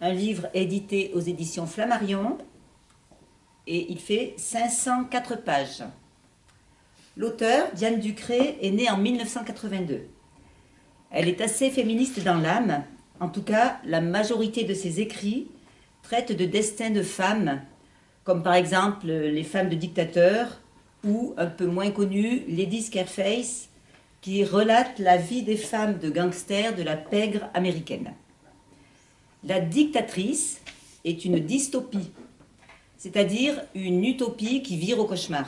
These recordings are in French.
un livre édité aux éditions Flammarion et il fait 504 pages. L'auteur, Diane Ducré, est née en 1982. Elle est assez féministe dans l'âme, en tout cas la majorité de ses écrits traitent de destins de femmes, comme par exemple les femmes de dictateurs ou, un peu moins connues, Lady Scarface, qui relate la vie des femmes de gangsters de la pègre américaine. La dictatrice est une dystopie, c'est-à-dire une utopie qui vire au cauchemar,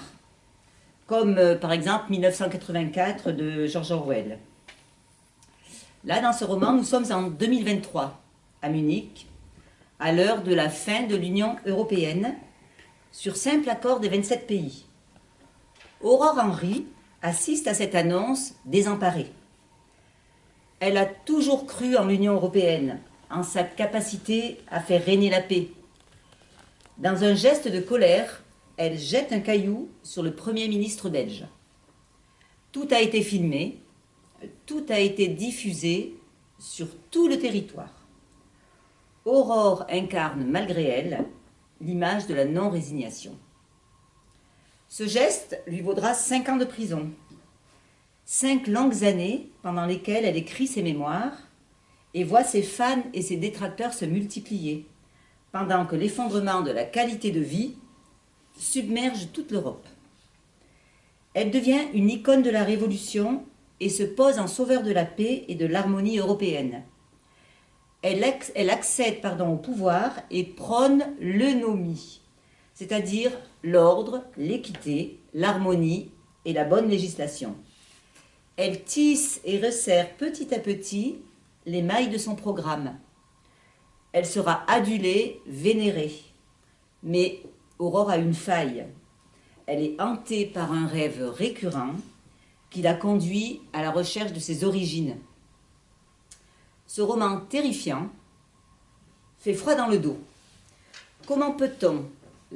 comme euh, par exemple 1984 de George Orwell. Là, dans ce roman, nous sommes en 2023, à Munich, à l'heure de la fin de l'Union européenne, sur simple accord des 27 pays. Aurore Henry assiste à cette annonce désemparée. Elle a toujours cru en l'Union européenne, en sa capacité à faire régner la paix. Dans un geste de colère, elle jette un caillou sur le Premier ministre belge. Tout a été filmé, tout a été diffusé sur tout le territoire. Aurore incarne, malgré elle, l'image de la non-résignation. Ce geste lui vaudra cinq ans de prison. Cinq longues années pendant lesquelles elle écrit ses mémoires et voit ses fans et ses détracteurs se multiplier, pendant que l'effondrement de la qualité de vie submerge toute l'Europe. Elle devient une icône de la Révolution et se pose en sauveur de la paix et de l'harmonie européenne. Elle, accède pardon, au pouvoir et prône l'eunomie, c'est-à-dire l'ordre, l'équité, l'harmonie et la bonne législation. Elle tisse et resserre petit à petit les mailles de son programme. Elle sera adulée, vénérée. Mais Aurore a une faille. Elle est hantée par un rêve récurrent qui la conduit à la recherche de ses origines. Ce roman terrifiant fait froid dans le dos. Comment peut-on,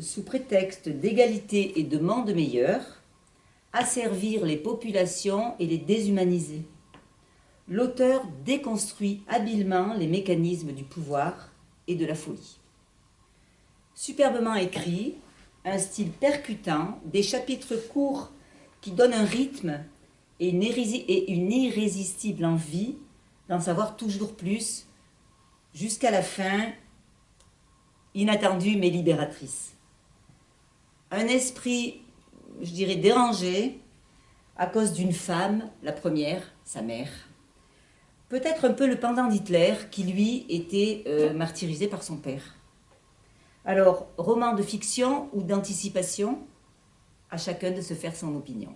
sous prétexte d'égalité et de monde meilleur, asservir les populations et les déshumaniser? L'auteur déconstruit habilement les mécanismes du pouvoir et de la folie. Superbement écrit, un style percutant, des chapitres courts qui donnent un rythme et une, irrésistible envie d'en savoir toujours plus, jusqu'à la fin, inattendue mais libératrice. Un esprit, je dirais, dérangé à cause d'une femme, la première, sa mère. Peut-être un peu le pendant d'Hitler, qui lui était euh, martyrisé par son père. Alors, roman de fiction ou d'anticipation, à chacun de se faire son opinion.